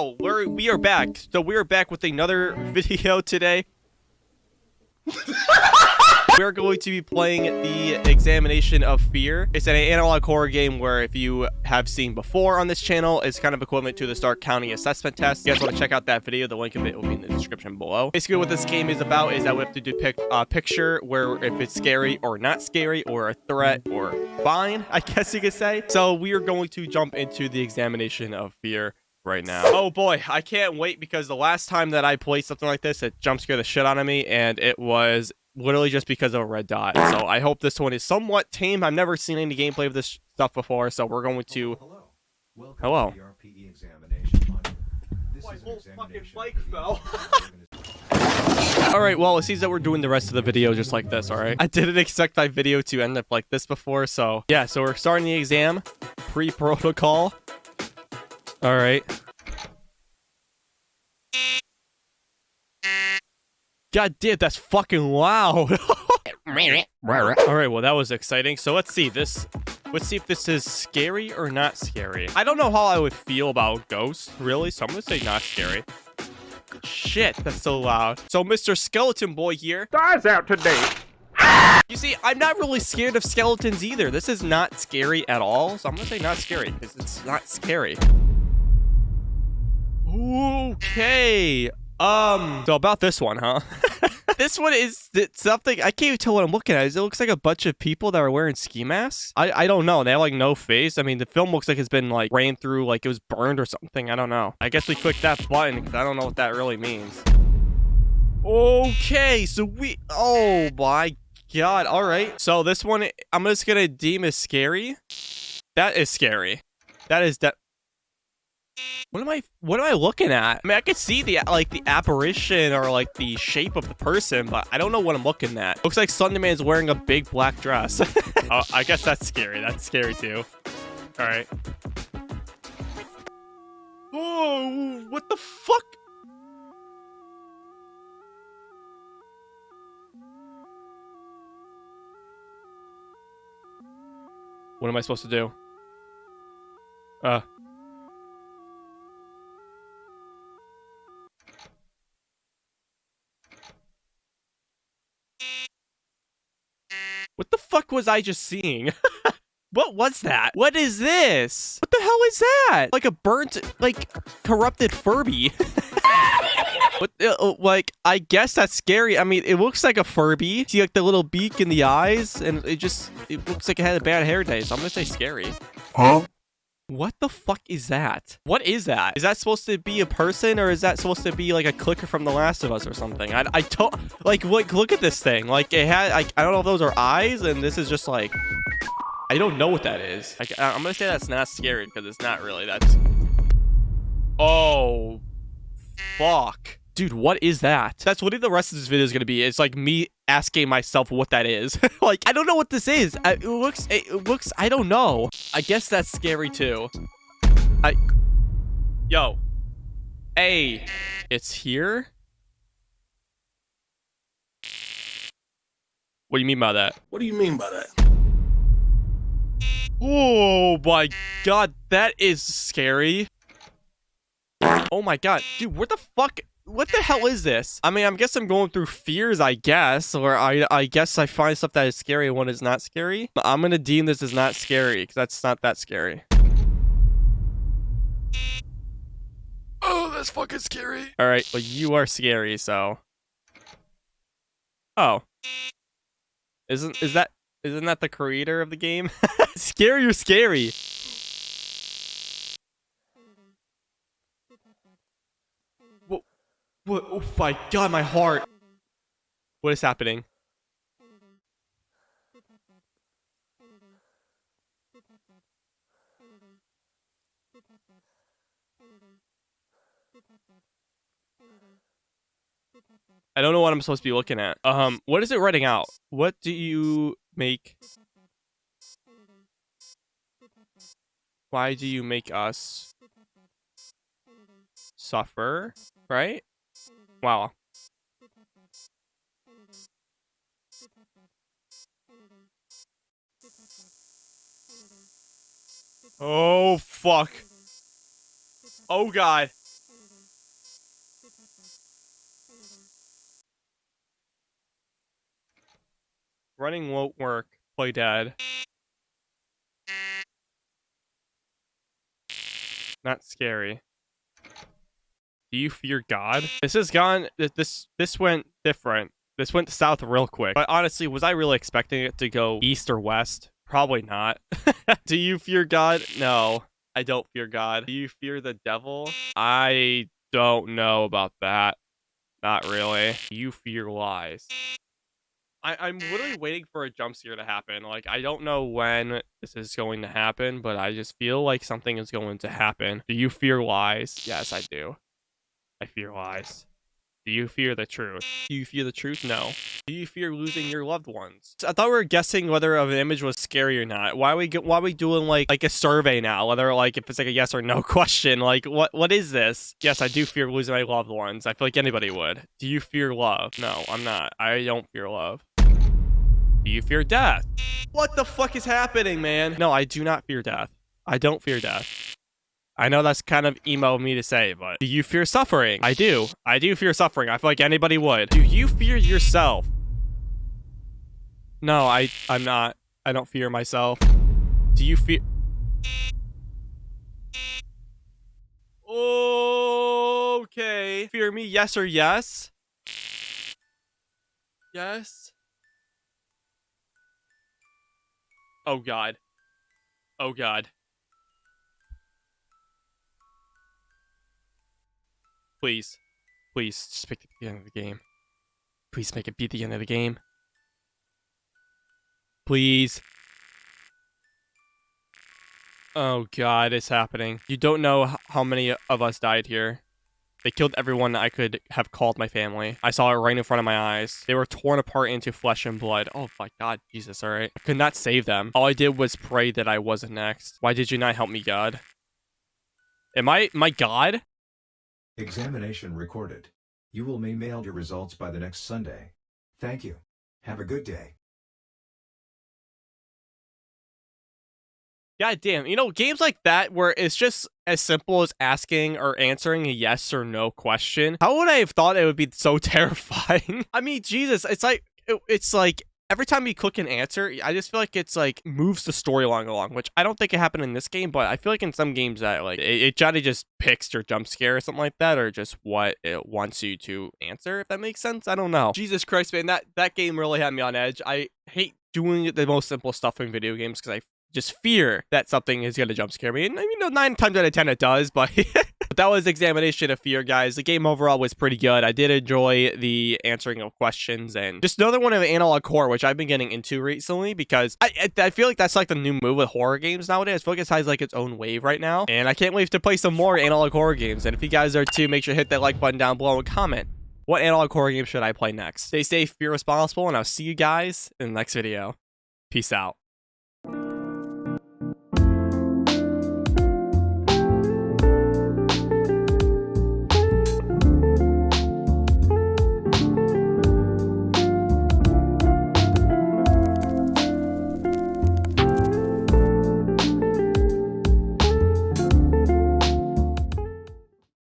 yo, we're we are back. So we are back with another video today. We're going to be playing the Examination of Fear. It's an analog horror game where if you have seen before on this channel, it's kind of equivalent to the Stark County Assessment Test. If you guys want to check out that video, the link of it will be in the description below. Basically what this game is about is that we have to depict a picture where if it's scary or not scary or a threat or fine, I guess you could say. So we are going to jump into the Examination of Fear right now. Oh boy, I can't wait because the last time that I played something like this, it jump scared the shit out of me and it was literally just because of a red dot. So I hope this one is somewhat tame. I've never seen any gameplay of this stuff before, so we're going to... Hello. Welcome Hello. to the RPE examination module. This My is whole fucking examination mic for the fell. Alright, well, it seems that we're doing the rest of the video just like this, alright? I didn't expect my video to end up like this before, so... Yeah, so we're starting the exam. Pre-protocol. Alright. God damn, that's fucking loud. Alright, well, that was exciting. So let's see, this... Let's see if this is scary or not scary. I don't know how I would feel about ghosts, really, so I'm gonna say not scary. Shit, that's so loud. So Mr. Skeleton Boy here. Dies out today. You see, I'm not really scared of skeletons either. This is not scary at all, so I'm gonna say not scary, because it's not scary. Okay. Um, so about this one, huh? this one is something I can't even tell what I'm looking at. It looks like a bunch of people that are wearing ski masks. I I don't know. They have like no face. I mean, the film looks like it's been like ran through, like it was burned or something. I don't know. I guess we click that button because I don't know what that really means. Okay, so we. Oh my god. All right. So this one, I'm just gonna deem as scary. That is scary. That is that. What am I? What am I looking at? I mean, I could see the like the apparition or like the shape of the person, but I don't know what I'm looking at. Looks like Slenderman's wearing a big black dress. oh, I guess that's scary. That's scary too. All right. Oh, what the fuck? What am I supposed to do? Uh. What the fuck was I just seeing? what was that? What is this? What the hell is that? Like a burnt, like, corrupted Furby. what, uh, uh, like, I guess that's scary. I mean, it looks like a Furby. See, like, the little beak and the eyes, and it just, it looks like it had a bad hair day, so I'm gonna say scary. Huh? What the fuck is that? What is that? Is that supposed to be a person or is that supposed to be like a clicker from The Last of Us or something? I, I don't like look look at this thing. Like it had like I don't know if those are eyes and this is just like I don't know what that is. Like I'm gonna say that's not scary because it's not really. That's oh fuck. Dude, what is that? That's what the rest of this video is gonna be. It's like me asking myself what that is. like, I don't know what this is. I, it looks, it looks, I don't know. I guess that's scary too. I, yo, hey, it's here? What do you mean by that? What do you mean by that? Oh my god, that is scary. Oh my god, dude, where the fuck? What the hell is this? I mean, I guess I'm going through fears, I guess, or I I guess I find stuff that is scary when it's not scary. But I'm gonna deem this as not scary because that's not that scary. Oh, that's fucking scary. All right, well you are scary, so. Oh. Isn't is that isn't that the creator of the game? scary or scary? What? Oh my god, my heart. What is happening? I don't know what I'm supposed to be looking at. Um, what is it writing out? What do you make? Why do you make us suffer? Right? Wow. Oh, fuck. Oh, God. Running won't work. Play dead. Not scary. Do you fear God? This has gone. th- This this went different. This went south real quick. But honestly, was I really expecting it to go east or west? Probably not. Do you fear God? No, I don't fear God. Do you fear the devil? I don't know about that. Not really. Do you fear lies? I, I'm literally waiting for a jump scare to happen. Like, I don't know when this is going to happen, but I just feel like something is going to happen. Do you fear lies? Yes, I do. I fear lies. Do you fear the truth? Do you fear the truth? No. Do you fear losing your loved ones? I thought we were guessing whether an image was scary or not. Why are we why are we doing like like a survey now? Whether like if it's like a yes or no question. Like what what is this? Yes, I do fear losing my loved ones. I feel like anybody would. Do you fear love? No, I'm not. I don't fear love. Do you fear death? What the fuck is happening, man? No, I do not fear death. I don't fear death. I know that's kind of emo of me to say, but do you fear suffering? I do. I do fear suffering. I feel like anybody would. Do you fear yourself? No, I I'm not. I don't fear myself. Do you fear Okay. Fear me, yes or yes? Yes. Oh god. Oh god. Please. Please, just make it the end of the game. Please make it be the end of the game. Please. Oh god, it's happening. You don't know how many of us died here. They killed everyone I could have called my family. I saw it right in front of my eyes. They were torn apart into flesh and blood. Oh my god, Jesus, alright. I could not save them. All I did was pray that I wasn't next. Why did you not help me, God? Am I my God? Examination recorded. You will be mailed your results by the next Sunday. Thank you. Have a good day. God damn. You know, games like that where it's just as simple as asking or answering a yes or no question. How would I have thought it would be so terrifying? I mean, Jesus, it's like it- it's like every time you click an answer, I just feel like it's like moves the storyline along, which I don't think it happened in this game, but I feel like in some games that like it, it try to just picks your jump scare or something like that, or just what it wants you to answer, if that makes sense. I don't know. Jesus Christ, man, that that game really had me on edge. I hate doing the most simple stuff in video games because I just fear that something is going to jump scare me. And you know, nine times out of ten it does, but that was examination of fear, guys. The game overall was pretty good. I did enjoy the answering of questions and just another one of analog horror, which I've been getting into recently because I I I feel like that's like the new move with horror games nowadays. I feel like it has like its own wave right now, and I can't wait to play some more analog horror games. And if you guys are too, make sure to hit that like button down below and comment. What analog horror game should I play next? Stay safe, be responsible, and I'll see you guys in the next video. Peace out.